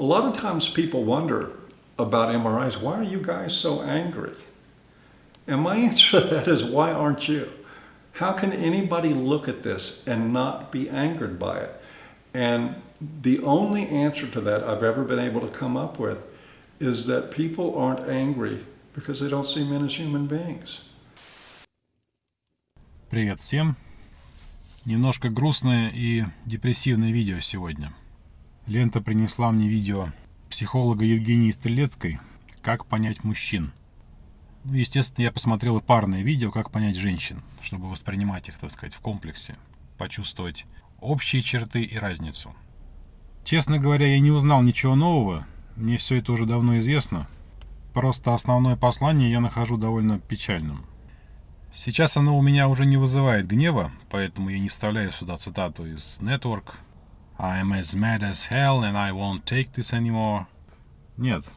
A lot of times people wonder about MRIs, why are you guys so angry? And my answer to that is, why aren't you? How can anybody look at this and not be angered by it? And the only answer to that I've ever been able to come up with is that people aren't angry because they don't see men as human beings. Привет всем! Немножко грустное и депрессивное видео сегодня. Лента принесла мне видео психолога Евгении Стрелецкой «Как понять мужчин». Ну, естественно, я посмотрел и парное видео «Как понять женщин», чтобы воспринимать их, так сказать, в комплексе, почувствовать общие черты и разницу. Честно говоря, я не узнал ничего нового, мне все это уже давно известно, просто основное послание я нахожу довольно печальным. Сейчас оно у меня уже не вызывает гнева, поэтому я не вставляю сюда цитату из Network. I'm as mad as hell and I won't take this anymore. Нет.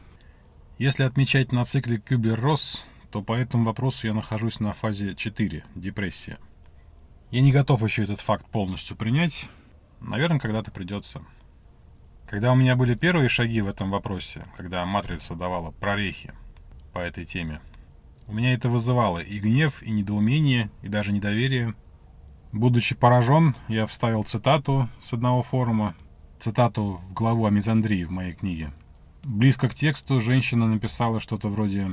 Если отмечать на цикле Кюблер-Росс, то по этому вопросу я нахожусь на фазе 4, депрессия. Я не готов еще этот факт полностью принять. Наверное, когда-то придется. Когда у меня были первые шаги в этом вопросе, когда матрица давала прорехи по этой теме, у меня это вызывало и гнев, и недоумение, и даже недоверие. Будучи поражен, я вставил цитату с одного форума, цитату в главу о мизандрии в моей книге. Близко к тексту женщина написала что-то вроде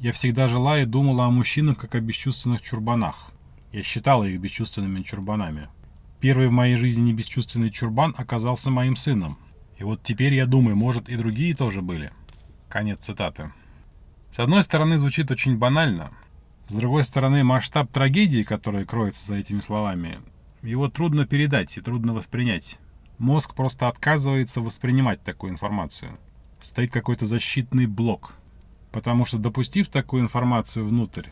«Я всегда жила и думала о мужчинах как о бесчувственных чурбанах. Я считала их бесчувственными чурбанами. Первый в моей жизни бесчувственный чурбан оказался моим сыном. И вот теперь я думаю, может и другие тоже были». Конец цитаты. С одной стороны, звучит очень банально. С другой стороны, масштаб трагедии, который кроется за этими словами, его трудно передать и трудно воспринять. Мозг просто отказывается воспринимать такую информацию. Стоит какой-то защитный блок. Потому что, допустив такую информацию внутрь,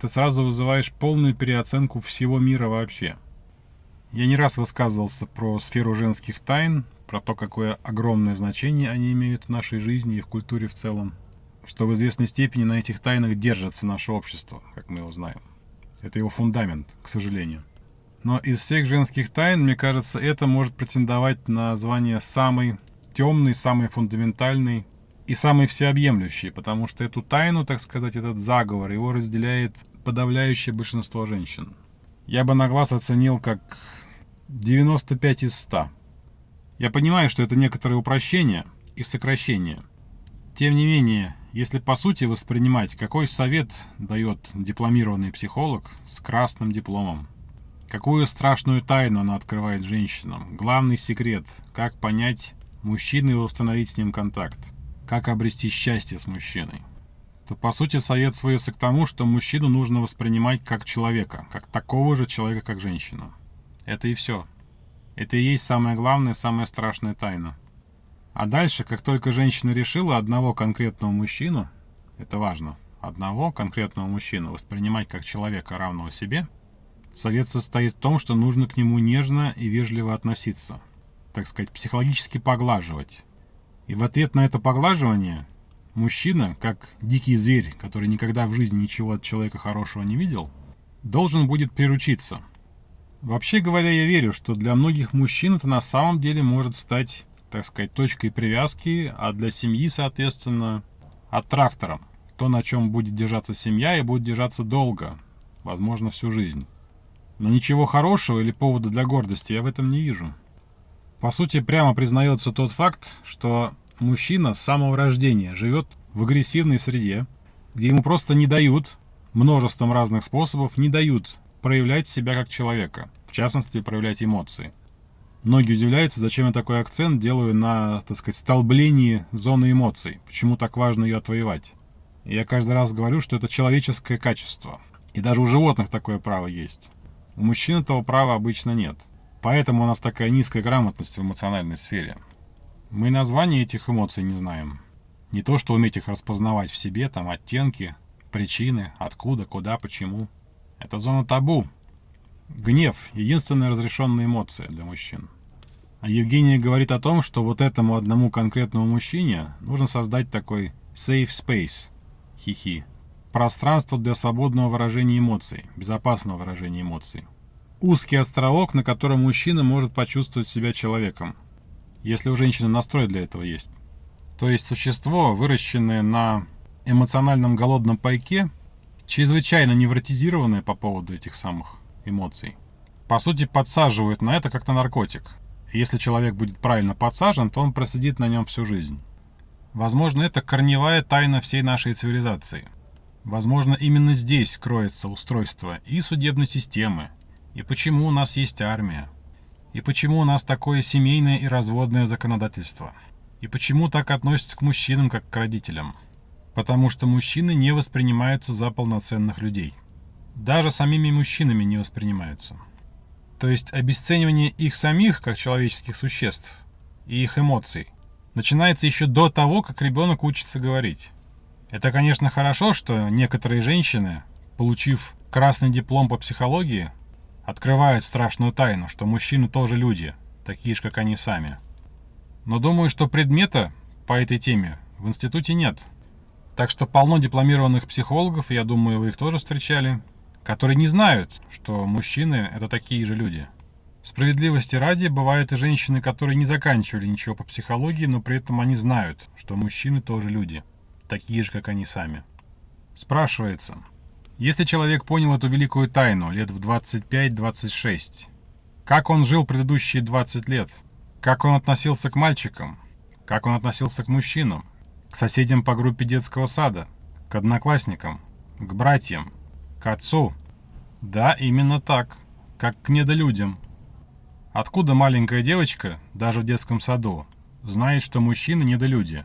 ты сразу вызываешь полную переоценку всего мира вообще. Я не раз высказывался про сферу женских тайн, про то, какое огромное значение они имеют в нашей жизни и в культуре в целом что в известной степени на этих тайнах держится наше общество, как мы его знаем. Это его фундамент, к сожалению. Но из всех женских тайн, мне кажется, это может претендовать на звание самый темный, самый фундаментальный и самый всеобъемлющий, потому что эту тайну, так сказать, этот заговор, его разделяет подавляющее большинство женщин. Я бы на глаз оценил как 95 из 100. Я понимаю, что это некоторое упрощение и сокращение. Тем не менее, если по сути воспринимать, какой совет дает дипломированный психолог с красным дипломом? Какую страшную тайну она открывает женщинам? Главный секрет – как понять мужчину и установить с ним контакт? Как обрести счастье с мужчиной? То по сути совет сводится к тому, что мужчину нужно воспринимать как человека, как такого же человека, как женщина. Это и все. Это и есть самая главная, самая страшная тайна. А дальше, как только женщина решила одного конкретного мужчину, это важно, одного конкретного мужчину воспринимать как человека, равного себе, совет состоит в том, что нужно к нему нежно и вежливо относиться, так сказать, психологически поглаживать. И в ответ на это поглаживание мужчина, как дикий зверь, который никогда в жизни ничего от человека хорошего не видел, должен будет приручиться. Вообще говоря, я верю, что для многих мужчин это на самом деле может стать так сказать, точкой привязки, а для семьи, соответственно, аттрактором. То, на чем будет держаться семья и будет держаться долго, возможно, всю жизнь. Но ничего хорошего или повода для гордости я в этом не вижу. По сути, прямо признается тот факт, что мужчина с самого рождения живет в агрессивной среде, где ему просто не дают, множеством разных способов, не дают проявлять себя как человека, в частности, проявлять эмоции. Многие удивляются, зачем я такой акцент делаю на, так сказать, столблении зоны эмоций. Почему так важно ее отвоевать. Я каждый раз говорю, что это человеческое качество. И даже у животных такое право есть. У мужчин этого права обычно нет. Поэтому у нас такая низкая грамотность в эмоциональной сфере. Мы названия этих эмоций не знаем. Не то, что уметь их распознавать в себе, там оттенки, причины, откуда, куда, почему. Это зона табу, Гнев – единственная разрешенная эмоция для мужчин. А Евгения говорит о том, что вот этому одному конкретному мужчине нужно создать такой safe space, хихи, пространство для свободного выражения эмоций, безопасного выражения эмоций. Узкий островок, на котором мужчина может почувствовать себя человеком, если у женщины настрой для этого есть. то есть существо, выращенное на эмоциональном голодном пайке, чрезвычайно невротизированное по поводу этих самых эмоций. По сути, подсаживают на это как на наркотик. Если человек будет правильно подсажен, то он просидит на нем всю жизнь. Возможно, это корневая тайна всей нашей цивилизации. Возможно, именно здесь кроется устройство и судебной системы, и почему у нас есть армия, и почему у нас такое семейное и разводное законодательство, и почему так относятся к мужчинам, как к родителям. Потому что мужчины не воспринимаются за полноценных людей. Даже самими мужчинами не воспринимаются. То есть обесценивание их самих, как человеческих существ, и их эмоций, начинается еще до того, как ребенок учится говорить. Это, конечно, хорошо, что некоторые женщины, получив красный диплом по психологии, открывают страшную тайну, что мужчины тоже люди, такие же, как они сами. Но думаю, что предмета по этой теме в институте нет. Так что полно дипломированных психологов, я думаю, вы их тоже встречали, которые не знают, что мужчины — это такие же люди. Справедливости ради, бывают и женщины, которые не заканчивали ничего по психологии, но при этом они знают, что мужчины тоже люди, такие же, как они сами. Спрашивается, если человек понял эту великую тайну лет в 25-26, как он жил предыдущие 20 лет? Как он относился к мальчикам? Как он относился к мужчинам? К соседям по группе детского сада? К одноклассникам? К братьям? К отцу? Да, именно так. Как к недолюдям. Откуда маленькая девочка, даже в детском саду, знает, что мужчины недолюди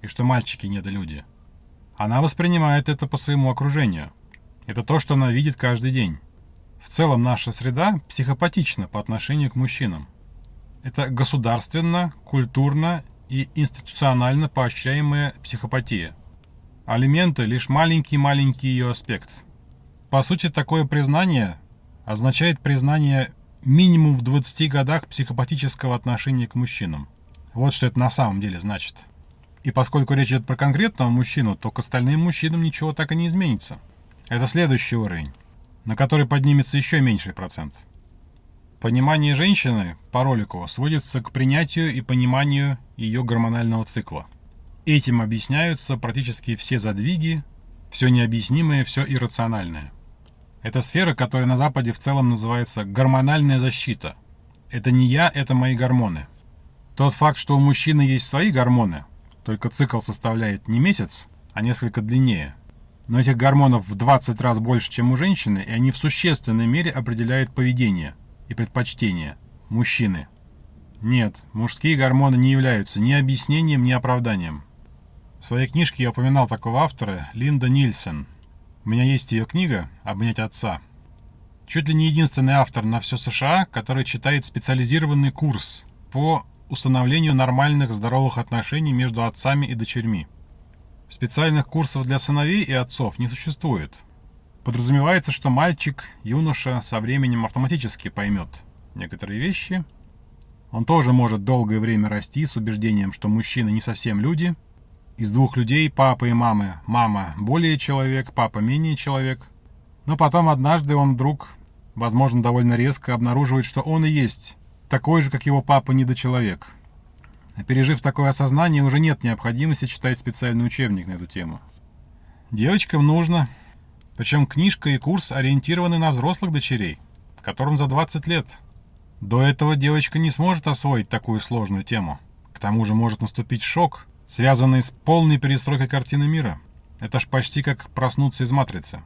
и что мальчики недолюди? Она воспринимает это по своему окружению. Это то, что она видит каждый день. В целом наша среда психопатична по отношению к мужчинам. Это государственно, культурно и институционально поощряемая психопатия. Алименты – лишь маленький-маленький ее аспект – по сути, такое признание означает признание минимум в 20 годах психопатического отношения к мужчинам. Вот что это на самом деле значит. И поскольку речь идет про конкретного мужчину, то к остальным мужчинам ничего так и не изменится. Это следующий уровень, на который поднимется еще меньший процент. Понимание женщины по ролику сводится к принятию и пониманию ее гормонального цикла. Этим объясняются практически все задвиги, все необъяснимое, все иррациональное. Это сфера, которая на Западе в целом называется гормональная защита. Это не я, это мои гормоны. Тот факт, что у мужчины есть свои гормоны, только цикл составляет не месяц, а несколько длиннее. Но этих гормонов в 20 раз больше, чем у женщины, и они в существенной мере определяют поведение и предпочтения мужчины. Нет, мужские гормоны не являются ни объяснением, ни оправданием. В своей книжке я упоминал такого автора Линда Нильсен – у меня есть ее книга «Обнять отца». Чуть ли не единственный автор на все США, который читает специализированный курс по установлению нормальных здоровых отношений между отцами и дочерьми. Специальных курсов для сыновей и отцов не существует. Подразумевается, что мальчик, юноша со временем автоматически поймет некоторые вещи. Он тоже может долгое время расти с убеждением, что мужчины не совсем люди – из двух людей, папы и мамы, мама более человек, папа менее человек. Но потом однажды он вдруг, возможно, довольно резко обнаруживает, что он и есть такой же, как его папа, недочеловек. Пережив такое осознание, уже нет необходимости читать специальный учебник на эту тему. Девочкам нужно. Причем книжка и курс ориентированы на взрослых дочерей, которым за 20 лет. До этого девочка не сможет освоить такую сложную тему. К тому же может наступить шок – связанный с полной перестройкой картины мира. Это ж почти как проснуться из матрицы.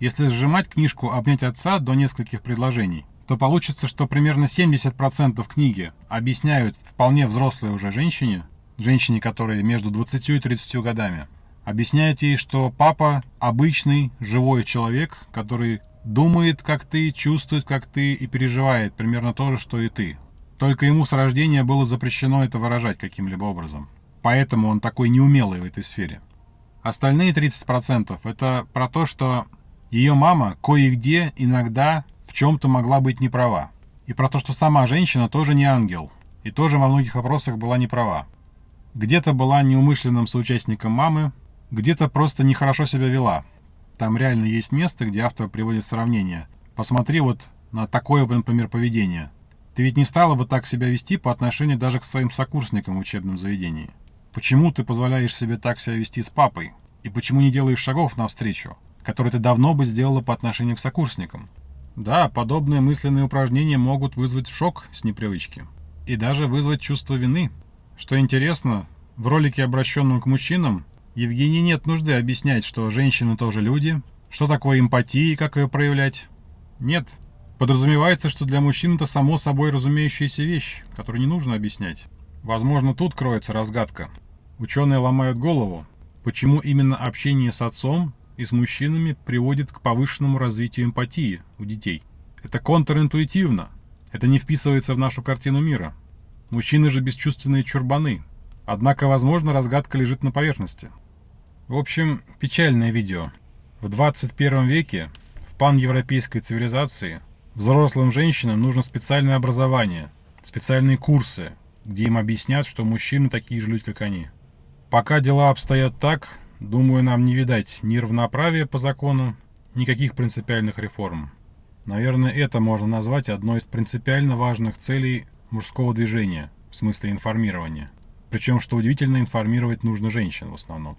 Если сжимать книжку «Обнять отца» до нескольких предложений, то получится, что примерно 70% книги объясняют вполне взрослой уже женщине, женщине, которой между 20 и 30 годами, объясняют ей, что папа обычный, живой человек, который думает, как ты, чувствует, как ты и переживает примерно то же, что и ты. Только ему с рождения было запрещено это выражать каким-либо образом. Поэтому он такой неумелый в этой сфере. Остальные 30% это про то, что ее мама кое-где иногда в чем-то могла быть не права. И про то, что сама женщина тоже не ангел. И тоже во многих вопросах была не права. Где-то была неумышленным соучастником мамы, где-то просто нехорошо себя вела. Там реально есть место, где автор приводит сравнение. Посмотри вот на такое, например, поведение. Ты ведь не стала бы так себя вести по отношению даже к своим сокурсникам в учебном заведении. Почему ты позволяешь себе так себя вести с папой? И почему не делаешь шагов навстречу, которые ты давно бы сделала по отношению к сокурсникам? Да, подобные мысленные упражнения могут вызвать шок с непривычки. И даже вызвать чувство вины. Что интересно, в ролике, обращенном к мужчинам, Евгении нет нужды объяснять, что женщины тоже люди, что такое эмпатия и как ее проявлять. Нет, подразумевается, что для мужчин это само собой разумеющаяся вещь, которую не нужно объяснять. Возможно, тут кроется разгадка. Ученые ломают голову, почему именно общение с отцом и с мужчинами приводит к повышенному развитию эмпатии у детей. Это контринтуитивно. Это не вписывается в нашу картину мира. Мужчины же бесчувственные чурбаны. Однако, возможно, разгадка лежит на поверхности. В общем, печальное видео. В 21 веке, в паневропейской цивилизации, взрослым женщинам нужно специальное образование, специальные курсы, где им объяснят, что мужчины такие же люди, как они. Пока дела обстоят так, думаю, нам не видать ни равноправия по закону, никаких принципиальных реформ. Наверное, это можно назвать одной из принципиально важных целей мужского движения, в смысле информирования. Причем, что удивительно, информировать нужно женщин в основном.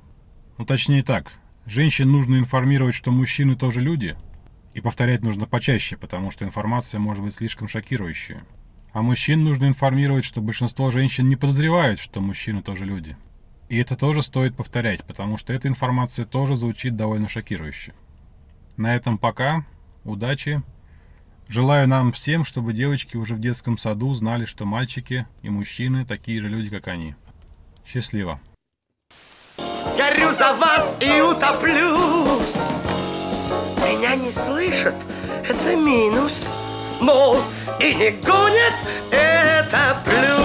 Ну, точнее так, женщин нужно информировать, что мужчины тоже люди, и повторять нужно почаще, потому что информация может быть слишком шокирующая. А мужчин нужно информировать, что большинство женщин не подозревают, что мужчины тоже люди. И это тоже стоит повторять, потому что эта информация тоже звучит довольно шокирующе. На этом пока. Удачи. Желаю нам всем, чтобы девочки уже в детском саду знали, что мальчики и мужчины такие же люди, как они. Счастливо. Горю за вас и утоплюсь Меня не слышат, это минус Мол, и не гонят, это плюс